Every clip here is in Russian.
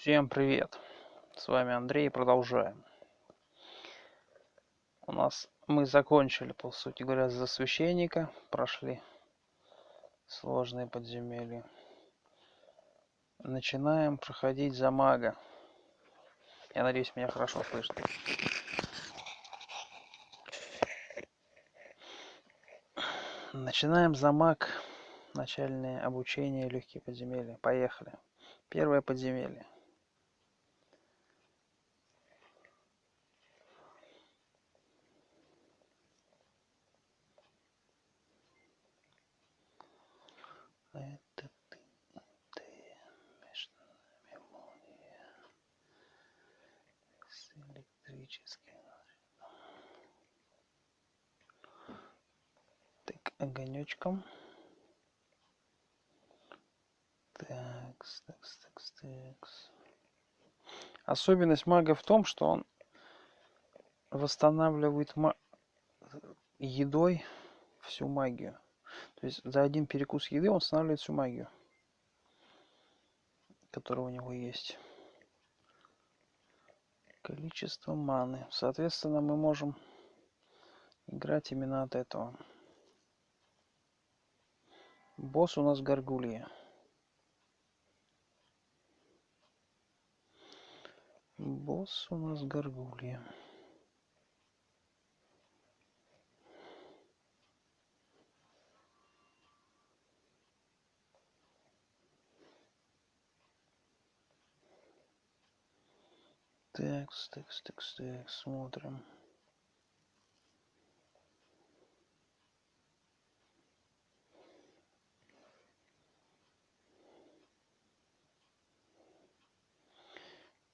Всем привет! С вами Андрей, продолжаем. У нас мы закончили, по сути говоря, за священника, прошли сложные подземелья. Начинаем проходить за мага. Я надеюсь, меня хорошо слышно. Начинаем за маг. Начальное обучение, легкие подземелья. Поехали. Первое подземелье. Это ты, ты, между нами молния с электрическим. Так, огонечком. Такс, такс, такс, такс. Особенность мага в том, что он восстанавливает едой всю магию. То есть за один перекус еды он восстанавливает всю магию, которая у него есть. Количество маны. Соответственно, мы можем играть именно от этого. Босс у нас Гаргулья. Босс у нас Гаргулья. Текс, текс, текс, текс, смотрим.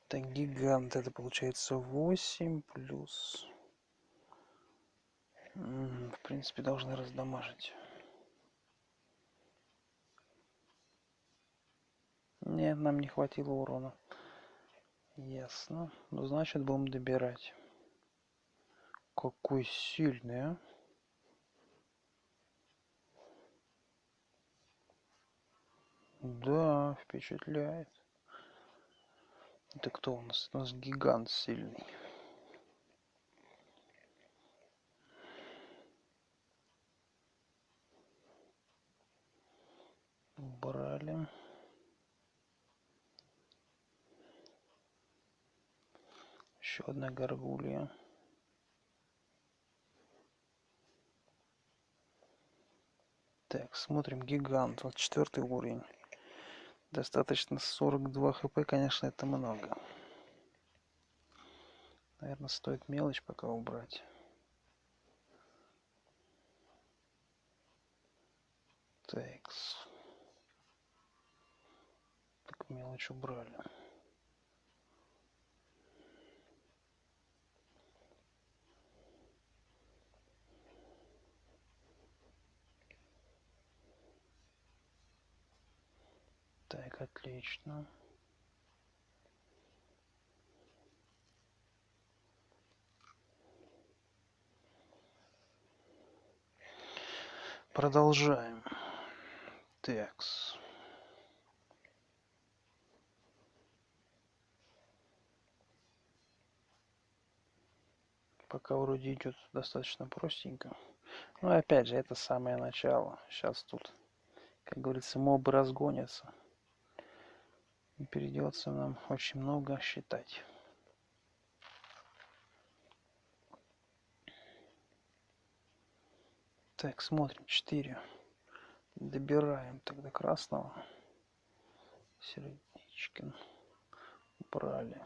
Так, гигант, это получается 8 плюс... В принципе, должны раздамажить. Нет, нам не хватило урона. Ясно. Ну, значит, будем добирать. Какой сильный, а? Да, впечатляет. Это кто у нас? У нас гигант сильный. Убрали. Еще одна горгулья. Так, смотрим. Гигант. Вот четвертый уровень. Достаточно 42 хп, конечно, это много. Наверное, стоит мелочь пока убрать. Такс. Так, мелочь убрали. Так, отлично. Продолжаем. Текс. Пока вроде идет достаточно простенько. Но опять же, это самое начало. Сейчас тут, как говорится, мобы разгонятся. И придется нам очень много считать. Так, смотрим. 4. Добираем тогда красного. Сердечкин. Убрали.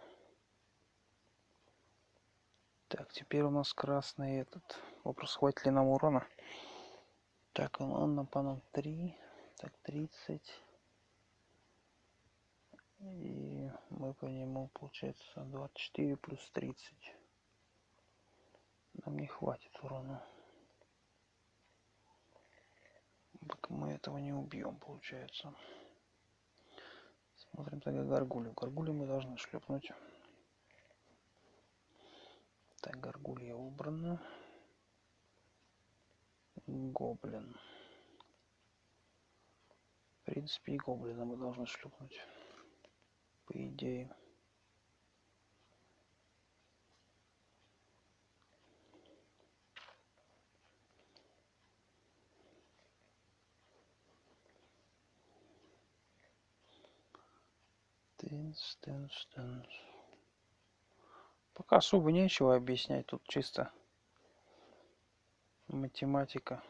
Так, теперь у нас красный этот. Вопрос, хватит ли нам урона. Так, он, он нам по нам 3. Так, 30. И мы по нему, получается, 24 плюс 30. Нам не хватит урона. Так мы этого не убьем, получается. Смотрим тогда горгулю. Горгулю мы должны шлепнуть. Так, горгулья убрана. Гоблин. В принципе, и гоблина мы должны шлепнуть. По идее. Тынс, тынс, тынс. Пока особо нечего объяснять, тут чисто математика.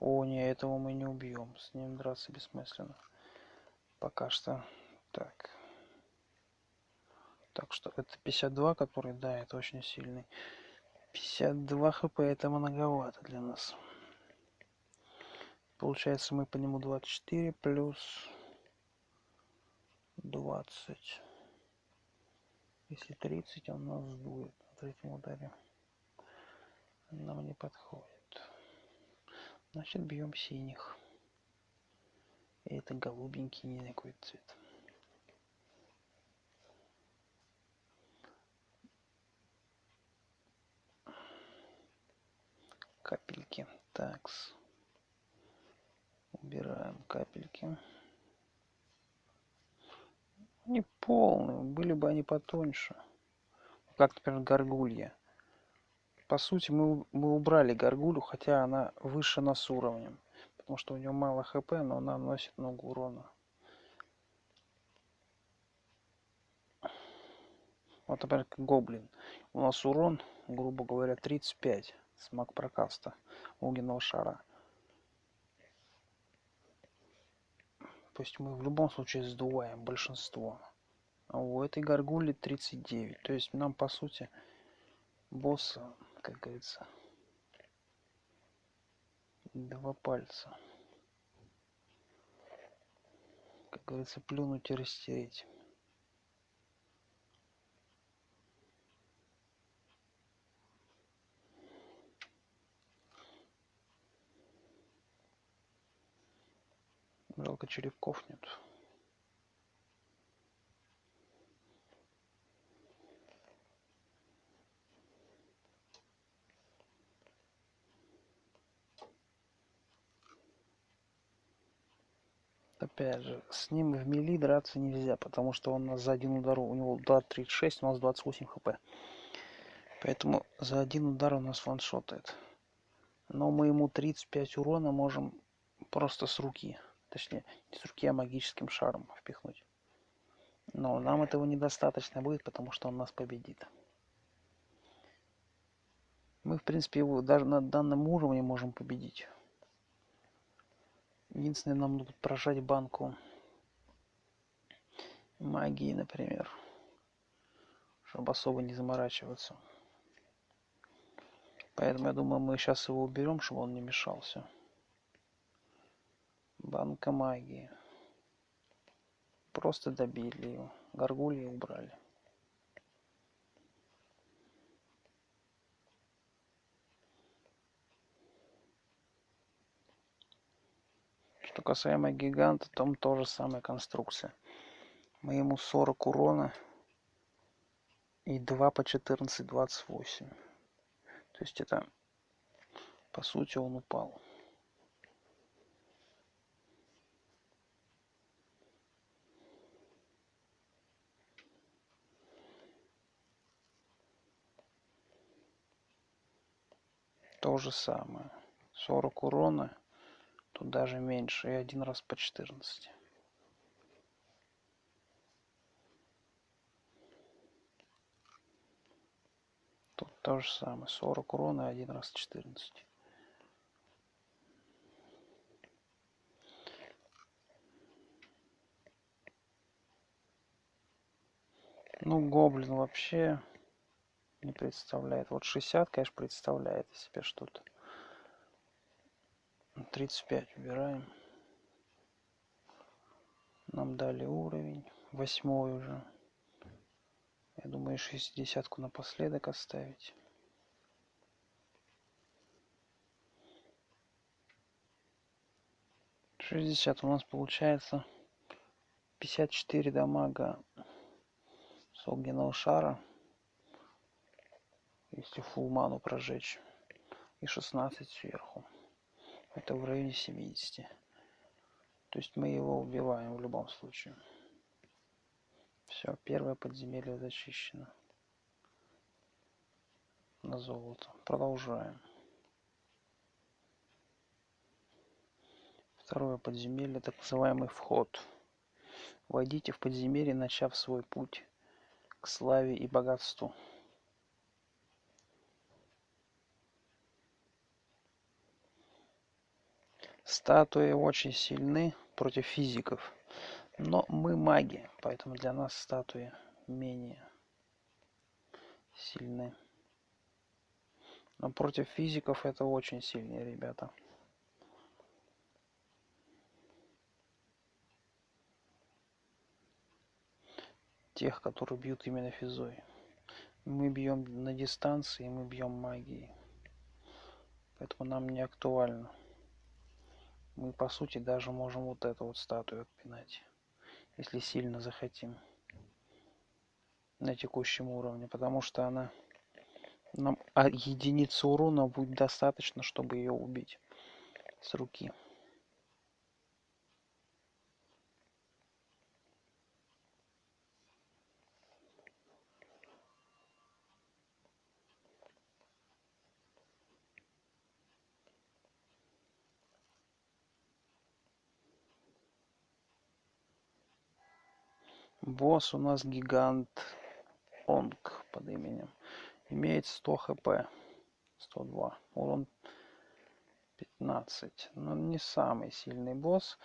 О, не, этого мы не убьем, с ним драться бессмысленно. Пока что так. Так что это 52, который, да, это очень сильный. 52 хп это многовато для нас. Получается мы по нему 24 плюс 20. Если 30, он нас сдует на третьем ударе. Нам не подходит. Значит, бьем синих. И это голубенький, не какой цвет. Капельки. Такс. Убираем капельки. Не полные, были бы они потоньше. Как, например, горгулья. По сути, мы, мы убрали горгулю, хотя она выше нас уровнем. Потому что у нее мало хп, но она наносит много урона. Вот, например, гоблин. У нас урон, грубо говоря, 35 с маг прокаста огненного шара. То есть мы в любом случае сдуваем большинство. А у этой горгули 39. То есть нам, по сути, босса как говорится. Два пальца. Как говорится, плюнуть и растереть. Жалко черепков нет. опять же, с ним в мили драться нельзя, потому что он нас за один удар, у него удар 36, у нас 28 хп. Поэтому за один удар у нас ваншотает. Но мы ему 35 урона можем просто с руки, точнее, не с руки, а магическим шаром впихнуть. Но нам этого недостаточно будет, потому что он нас победит. Мы, в принципе, его даже на данном уровне можем победить. Единственное, нам нужно прожать банку магии, например, чтобы особо не заморачиваться. Поэтому я думаю, мы сейчас его уберем, чтобы он не мешался. Банка магии. Просто добили его. Горгульи убрали. Что касаемо гиганта, там тоже самая конструкция. Мы ему 40 урона и 2 по 14, 28. То есть это, по сути, он упал. То же самое. 40 урона Тут даже меньше. И один раз по 14. Тут то же самое. 40 урона и один раз 14. Ну, гоблин вообще не представляет. Вот 60, конечно, представляет из себя что-то. 35 убираем. Нам дали уровень. Восьмой уже. Я думаю, шестидесятку напоследок оставить. Шестьдесят у нас получается 54 дамага с огненного шара. Если ману прожечь. И 16 сверху это в районе 70 то есть мы его убиваем в любом случае Все, первое подземелье зачищено. На золото. Продолжаем. Второе подземелье, так называемый вход. Войдите в подземелье, начав свой путь к славе и богатству. Статуи очень сильны против физиков. Но мы маги, поэтому для нас статуи менее сильны. Но против физиков это очень сильные ребята. тех, которые бьют именно физой. Мы бьем на дистанции, мы бьем магией. Поэтому нам не актуально. Мы по сути даже можем вот эту вот статую отпинать, если сильно захотим на текущем уровне, потому что она нам а единицы урона будет достаточно, чтобы ее убить с руки. Босс у нас гигант Онг под именем. Имеет 100 хп. 102. Урон 15. Но ну, не самый сильный босс,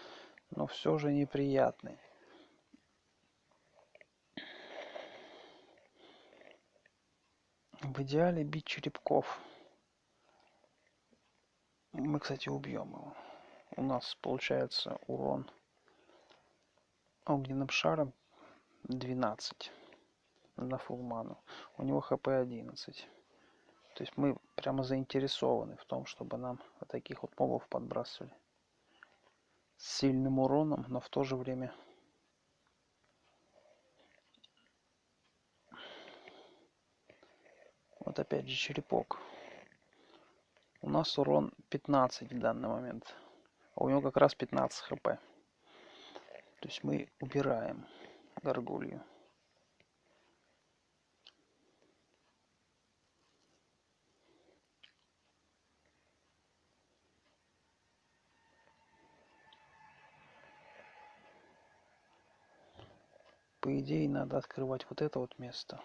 но все же неприятный. В идеале бить черепков. Мы, кстати, убьем его. У нас получается урон огненным шаром 12 на фулману. У него хп 11. То есть мы прямо заинтересованы в том, чтобы нам вот таких вот мобов подбрасывали. С сильным уроном, но в то же время Вот опять же черепок. У нас урон 15 в данный момент. А у него как раз 15 хп. То есть мы убираем горгулью. По идее надо открывать вот это вот место.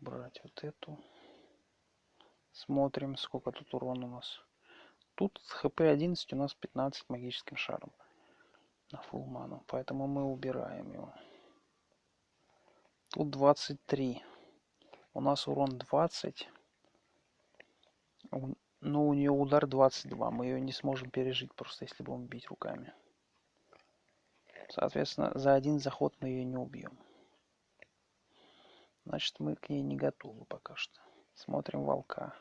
Брать вот эту. Смотрим, сколько тут урона у нас. Тут хп 11 у нас 15 магическим шаром на full ману. Поэтому мы убираем его. Тут 23. У нас урон 20. Но ну, у нее удар 22. Мы ее не сможем пережить, просто если будем бить руками. Соответственно, за один заход мы ее не убьем. Значит, мы к ней не готовы пока что. Смотрим волка.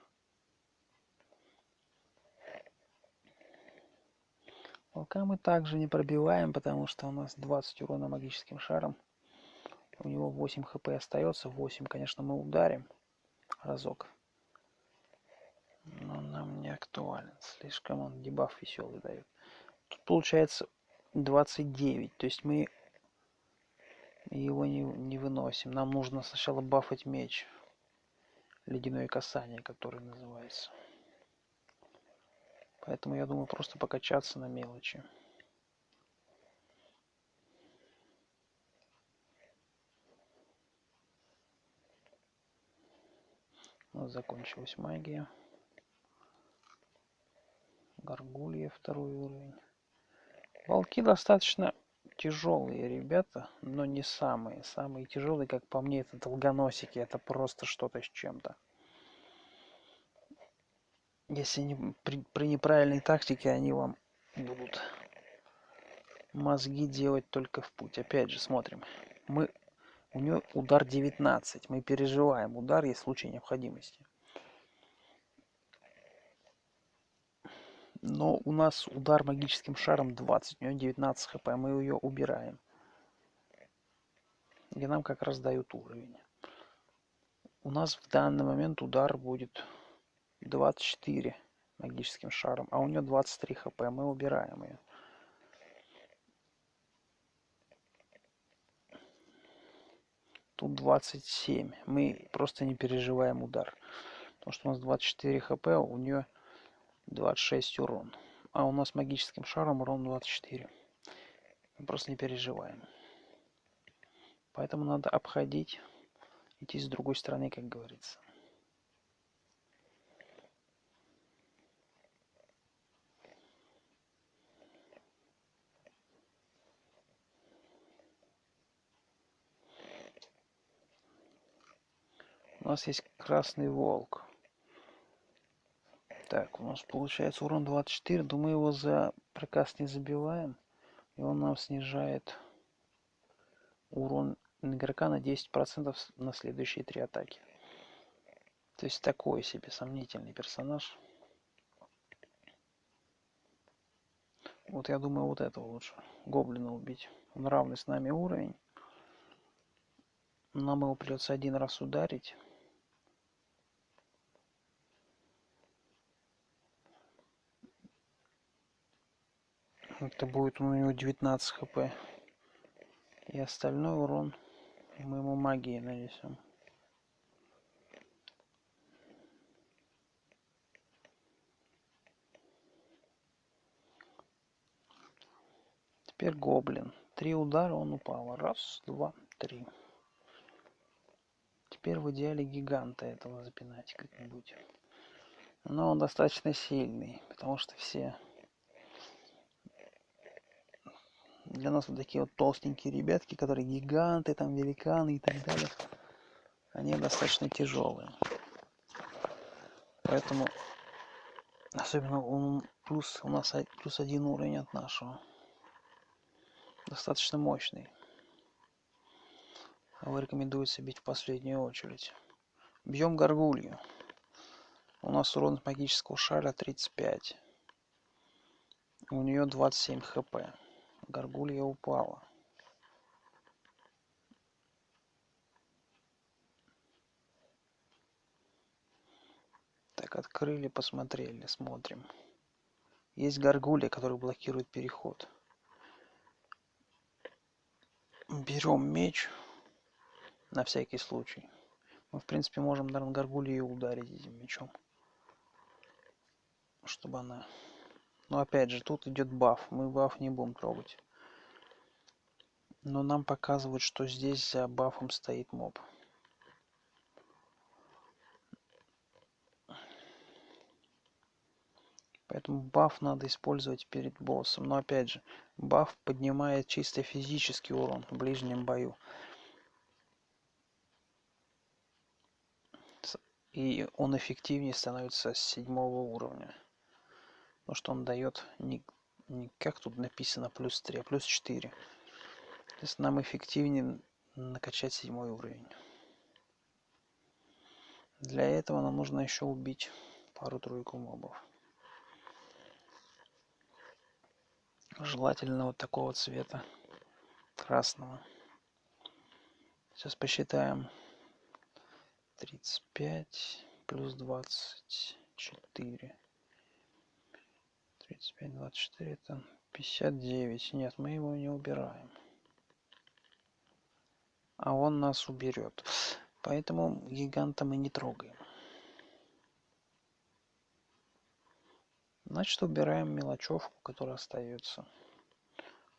Волка мы также не пробиваем, потому что у нас 20 урона магическим шаром. У него 8 хп остается. 8, конечно, мы ударим разок. Но нам не актуален. Слишком он дебаф веселый дает. Тут получается 29. То есть мы его не, не выносим. Нам нужно сначала бафать меч. Ледяное касание, который называется. Поэтому я думаю просто покачаться на мелочи. Нас закончилась магия. Горгулья второй уровень. Волки достаточно тяжелые ребята, но не самые. Самые тяжелые, как по мне, это долгоносики. Это просто что-то с чем-то если не, при, при неправильной тактике они вам будут мозги делать только в путь. Опять же, смотрим. Мы, у нее удар 19. Мы переживаем удар, есть случай необходимости. Но у нас удар магическим шаром 20. У нее 19 хп. Мы ее убираем. И нам как раз дают уровень. У нас в данный момент удар будет 24 магическим шаром, а у нее 23 хп. Мы убираем ее. тут 27. Мы просто не переживаем удар. Потому что у нас 24 хп, а у нее 26 урон. А у нас магическим шаром урон 24. Мы просто не переживаем. Поэтому надо обходить, идти с другой стороны, как говорится. У нас есть красный волк. Так, у нас получается урон 24. Думаю, его за приказ не забиваем. И он нам снижает урон игрока на 10% на следующие три атаки. То есть такой себе сомнительный персонаж. Вот я думаю, вот этого лучше. Гоблина убить. Он равный с нами уровень. Нам его придется один раз ударить. Это будет у него 19 хп. И остальной урон мы ему магией нанесем. Теперь гоблин. Три удара он упал. Раз, два, три. Теперь в идеале гиганта этого запинать как-нибудь. Но он достаточно сильный, потому что все для нас вот такие вот толстенькие ребятки, которые гиганты, там великаны и так далее, они достаточно тяжелые. Поэтому, особенно он плюс, у нас плюс один уровень от нашего. Достаточно мощный. Его рекомендуется бить в последнюю очередь. Бьем горгулью. У нас урон магического шара 35. У нее 27 хп горгулья упала. Так открыли посмотрели смотрим. Есть горгулья который блокирует переход. Берем меч на всякий случай. Мы в принципе можем наверное горгулью ударить этим мечом чтобы она но опять же, тут идет баф. Мы баф не будем трогать. Но нам показывают, что здесь за бафом стоит моб. Поэтому баф надо использовать перед боссом. Но опять же, баф поднимает чисто физический урон в ближнем бою. И он эффективнее становится с седьмого уровня потому что он дает не, не как тут написано плюс 3, а плюс 4. То есть нам эффективнее накачать седьмой уровень. Для этого нам нужно еще убить пару-тройку мобов. Желательно вот такого цвета, красного. Сейчас посчитаем. 35 плюс 24. 35, 24, это 59. Нет, мы его не убираем. А он нас уберет. Поэтому гиганта мы не трогаем. Значит, убираем мелочевку, которая остается.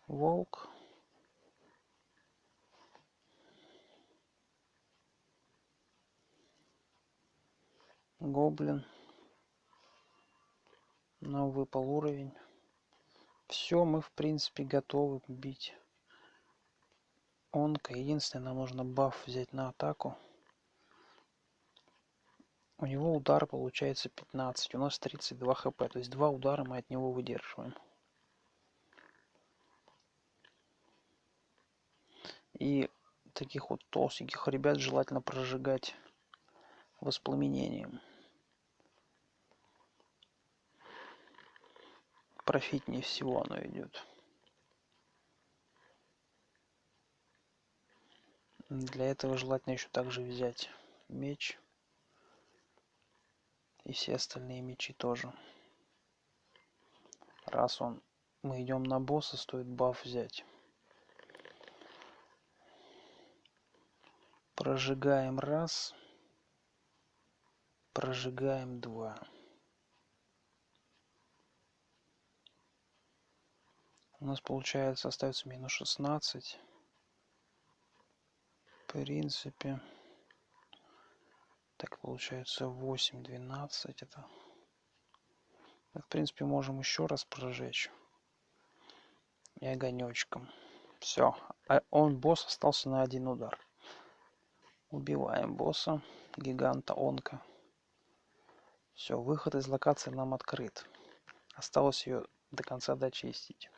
Волк. Гоблин нам выпал уровень. Все, мы в принципе готовы бить. Онка. Единственное, нам нужно баф взять на атаку. У него удар получается 15. У нас 32 хп. То есть два удара мы от него выдерживаем. И таких вот толстеньких ребят желательно прожигать воспламенением. Профитнее всего оно идет. Для этого желательно еще также взять меч и все остальные мечи тоже. Раз он мы идем на босса, стоит баф взять. Прожигаем раз. Прожигаем два. У нас получается остается минус 16. В принципе. Так получается 8, 12. Это в принципе, можем еще раз прожечь. И огонечком. Все. А он, босс, остался на один удар. Убиваем босса, гиганта онка. Все, выход из локации нам открыт. Осталось ее до конца дочистить.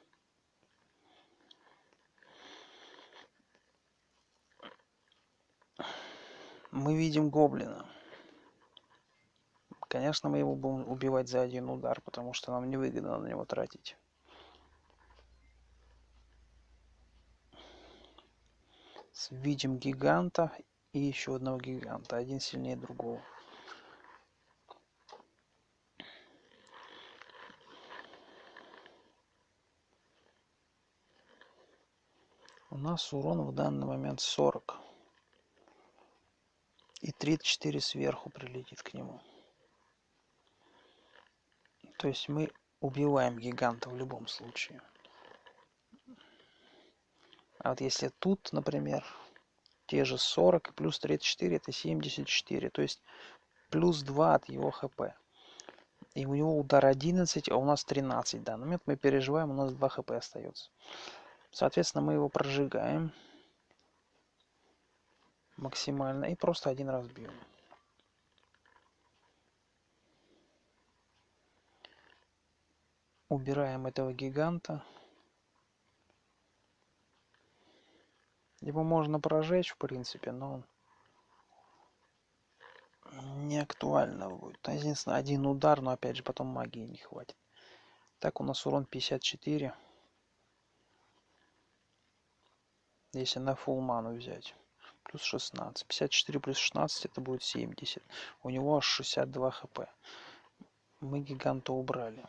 Мы видим гоблина. Конечно, мы его будем убивать за один удар, потому что нам невыгодно на него тратить. Видим гиганта и еще одного гиганта. Один сильнее другого. У нас урон в данный момент 40. И 34 сверху прилетит к нему. То есть мы убиваем гиганта в любом случае. А вот если тут, например, те же 40 и плюс 34, это 74. То есть плюс 2 от его хп. И у него удар 11, а у нас 13. В данный момент мы переживаем, у нас 2 хп остается. Соответственно, мы его прожигаем максимально и просто один раз бьем. убираем этого гиганта. Его можно прожечь, в принципе, но не актуально будет. Единственное, один удар, но опять же потом магии не хватит. Так, у нас урон 54. Если на full ману взять. Плюс 16. 54 плюс 16 это будет 70. У него аж 62 хп. Мы гиганта убрали.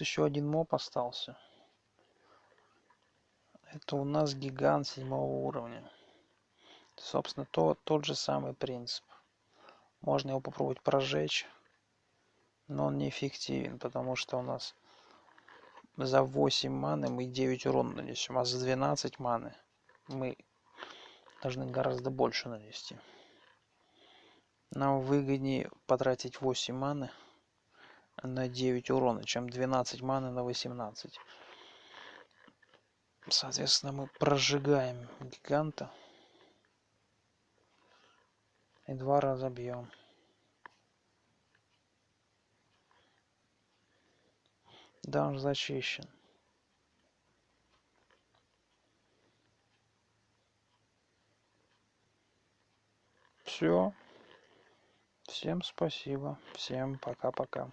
еще один моб остался. Это у нас гигант седьмого уровня. Собственно, то, тот же самый принцип. Можно его попробовать прожечь, но он неэффективен, потому что у нас за 8 маны мы 9 урона нанесем, а за 12 маны мы должны гораздо больше нанести. Нам выгоднее потратить 8 маны на 9 урона, чем 12 маны на 18. Соответственно, мы прожигаем гиганта. И два раза бьем. Да, он зачищен. Все. Всем спасибо. Всем пока-пока.